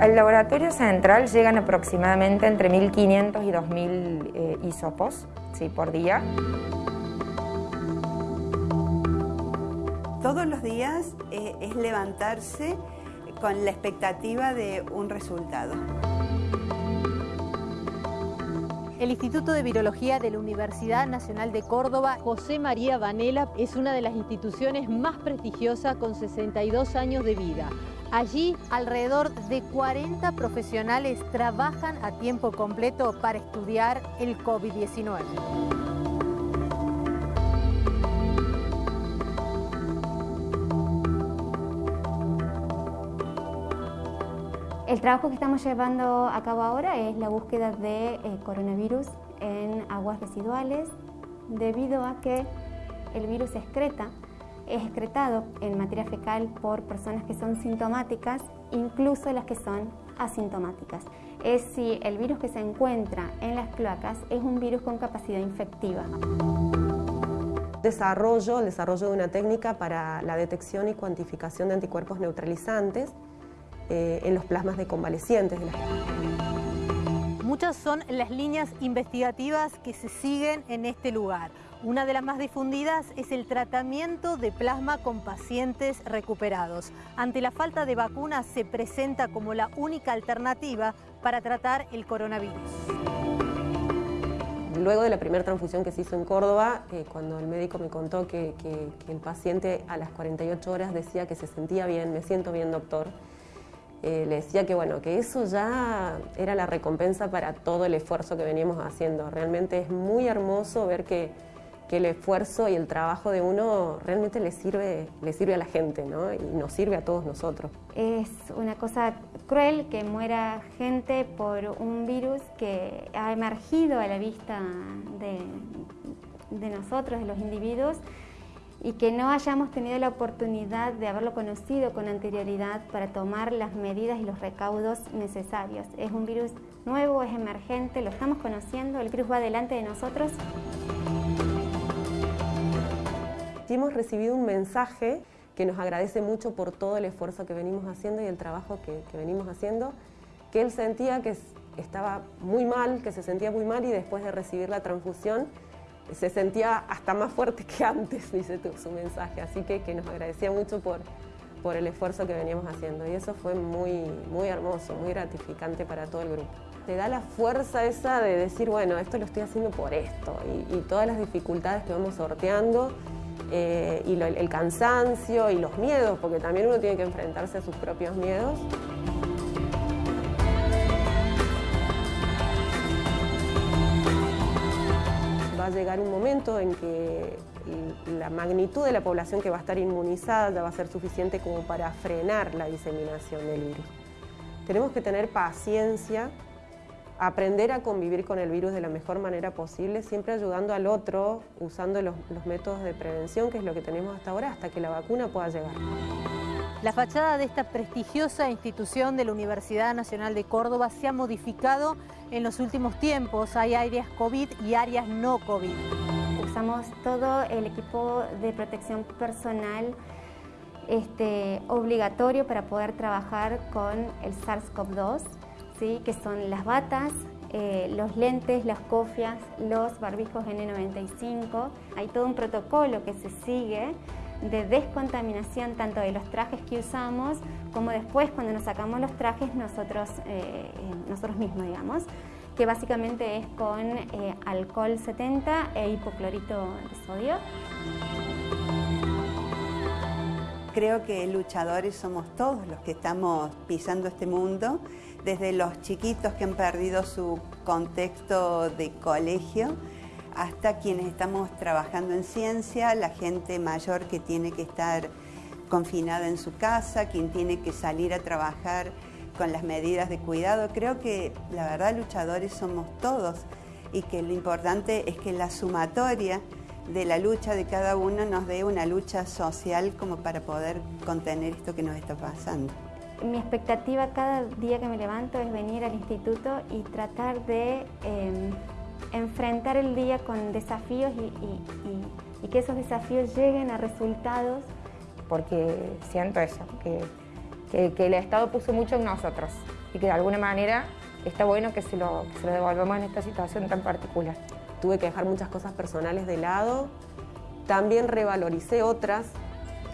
Al laboratorio central llegan aproximadamente entre 1.500 y 2.000 eh, hisopos ¿sí? por día. Todos los días eh, es levantarse con la expectativa de un resultado. El Instituto de Virología de la Universidad Nacional de Córdoba, José María Vanela, es una de las instituciones más prestigiosas con 62 años de vida. Allí, alrededor de 40 profesionales trabajan a tiempo completo para estudiar el COVID-19. El trabajo que estamos llevando a cabo ahora es la búsqueda de eh, coronavirus en aguas residuales debido a que el virus excreta, es excretado en materia fecal por personas que son sintomáticas, incluso las que son asintomáticas. Es si el virus que se encuentra en las cloacas es un virus con capacidad infectiva. Desarrollo, el desarrollo de una técnica para la detección y cuantificación de anticuerpos neutralizantes eh, en los plasmas de convalecientes. Muchas son las líneas investigativas que se siguen en este lugar. Una de las más difundidas es el tratamiento de plasma con pacientes recuperados. Ante la falta de vacunas se presenta como la única alternativa para tratar el coronavirus. Luego de la primera transfusión que se hizo en Córdoba, eh, cuando el médico me contó que, que el paciente a las 48 horas decía que se sentía bien, me siento bien doctor, eh, le decía que bueno, que eso ya era la recompensa para todo el esfuerzo que veníamos haciendo. Realmente es muy hermoso ver que, el esfuerzo y el trabajo de uno realmente le sirve, le sirve a la gente ¿no? y nos sirve a todos nosotros. Es una cosa cruel que muera gente por un virus que ha emergido a la vista de, de nosotros, de los individuos, y que no hayamos tenido la oportunidad de haberlo conocido con anterioridad para tomar las medidas y los recaudos necesarios. Es un virus nuevo, es emergente, lo estamos conociendo, el virus va delante de nosotros. Hemos recibido un mensaje que nos agradece mucho por todo el esfuerzo que venimos haciendo y el trabajo que, que venimos haciendo, que él sentía que estaba muy mal, que se sentía muy mal y después de recibir la transfusión se sentía hasta más fuerte que antes, dice su mensaje, así que, que nos agradecía mucho por, por el esfuerzo que veníamos haciendo y eso fue muy, muy hermoso, muy gratificante para todo el grupo. Te da la fuerza esa de decir, bueno, esto lo estoy haciendo por esto y, todas las dificultades que vamos sorteando eh, y el cansancio y los miedos, porque también uno tiene que enfrentarse a sus propios miedos. A llegar un momento en que la magnitud de la población que va a estar inmunizada ya va a ser suficiente como para frenar la diseminación del virus. Tenemos que tener paciencia, aprender a convivir con el virus de la mejor manera posible, siempre ayudando al otro, usando los métodos de prevención, que es lo que tenemos hasta ahora, hasta que la vacuna pueda llegar. La fachada de esta prestigiosa institución de la Universidad Nacional de Córdoba se ha modificado en los últimos tiempos. Hay áreas COVID y áreas no COVID. Usamos todo el equipo de protección personal este, obligatorio para poder trabajar con el SARS-CoV-2, ¿sí? que son las batas, eh, los lentes, las cofias, los barbijos N95. Hay todo un protocolo que se sigue de descontaminación tanto de los trajes que usamos como después cuando nos sacamos los trajes nosotros, eh, nosotros mismos, digamos, que básicamente es con eh, alcohol 70 e hipoclorito de sodio. Creo que luchadores somos todos los que estamos pisando este mundo, desde los chiquitos que han perdido su contexto de colegio, hasta quienes estamos trabajando en ciencia, la gente mayor que tiene que estar confinada en su casa, quien tiene que salir a trabajar con las medidas de cuidado. Creo que la verdad luchadores somos todos y que lo importante es que la sumatoria de la lucha de cada uno nos dé una lucha social como para poder contener esto que nos está pasando. Mi expectativa cada día que me levanto es venir al instituto y tratar de... Em, enfrentar el día con desafíos y, que esos desafíos lleguen a resultados. Porque siento eso, que, que el Estado puso mucho en nosotros. y que de alguna manera está bueno que se lo, que se lo devolvamos en esta situación tan particular. Tuve que dejar muchas cosas personales de lado, también revaloricé otras,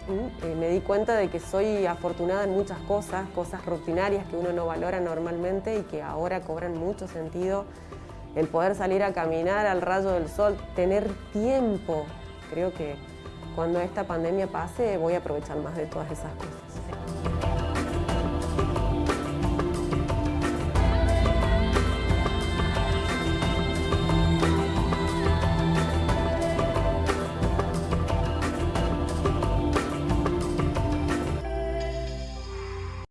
eh, me di cuenta de que soy afortunada en muchas cosas, cosas rutinarias que uno no valora normalmente y que ahora cobran mucho sentido. El poder salir a caminar al rayo del sol, tener tiempo. Creo que cuando esta pandemia pase voy a aprovechar más de todas esas cosas.